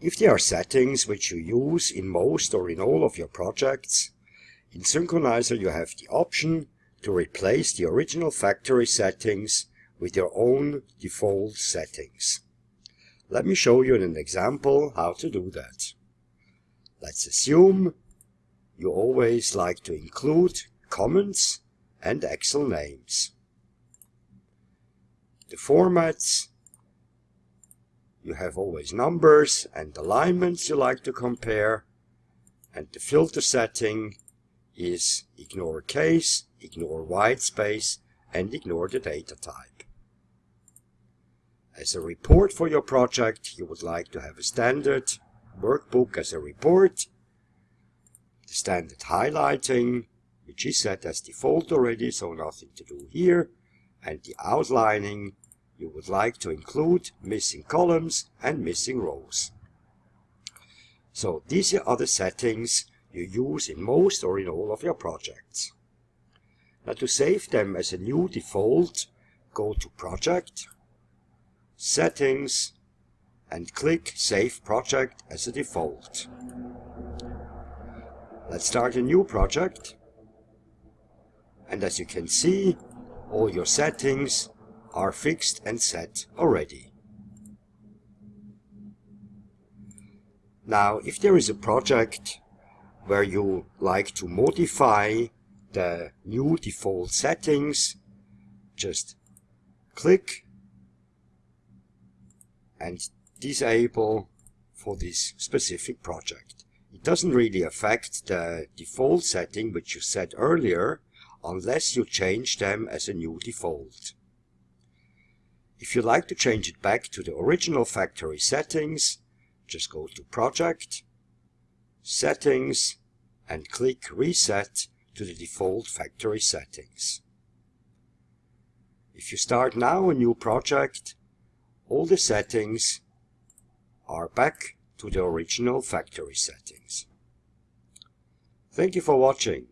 If there are settings which you use in most or in all of your projects, in Synkronizer you have the option to replace the original factory settings with your own default settings. Let me show you in an example how to do that. Let's assume you always like to include comments and Excel names. The formats, you have always numbers and alignments you like to compare. And the filter setting is ignore case, ignore white space, and ignore the data type. As a report for your project, you would like to have a standard workbook as a report, the standard highlighting, which is set as default already, so nothing to do here, and the outlining, you would like to include missing columns and missing rows. So these are the settings you use in most or in all of your projects. Now to save them as a new default, go to Project, Settings, and click Save Project as a default. Let's start a new project. And as you can see, all your settings are fixed and set already. Now, if there is a project where you like to modify the new default settings, just click and disable for this specific project. It doesn't really affect the default setting which you set earlier unless you change them as a new default. If you'd like to change it back to the original factory settings, just go to Project, Settings, and click Reset to the default factory settings. If you start now a new project, all the settings are back to the original factory settings. Thank you for watching.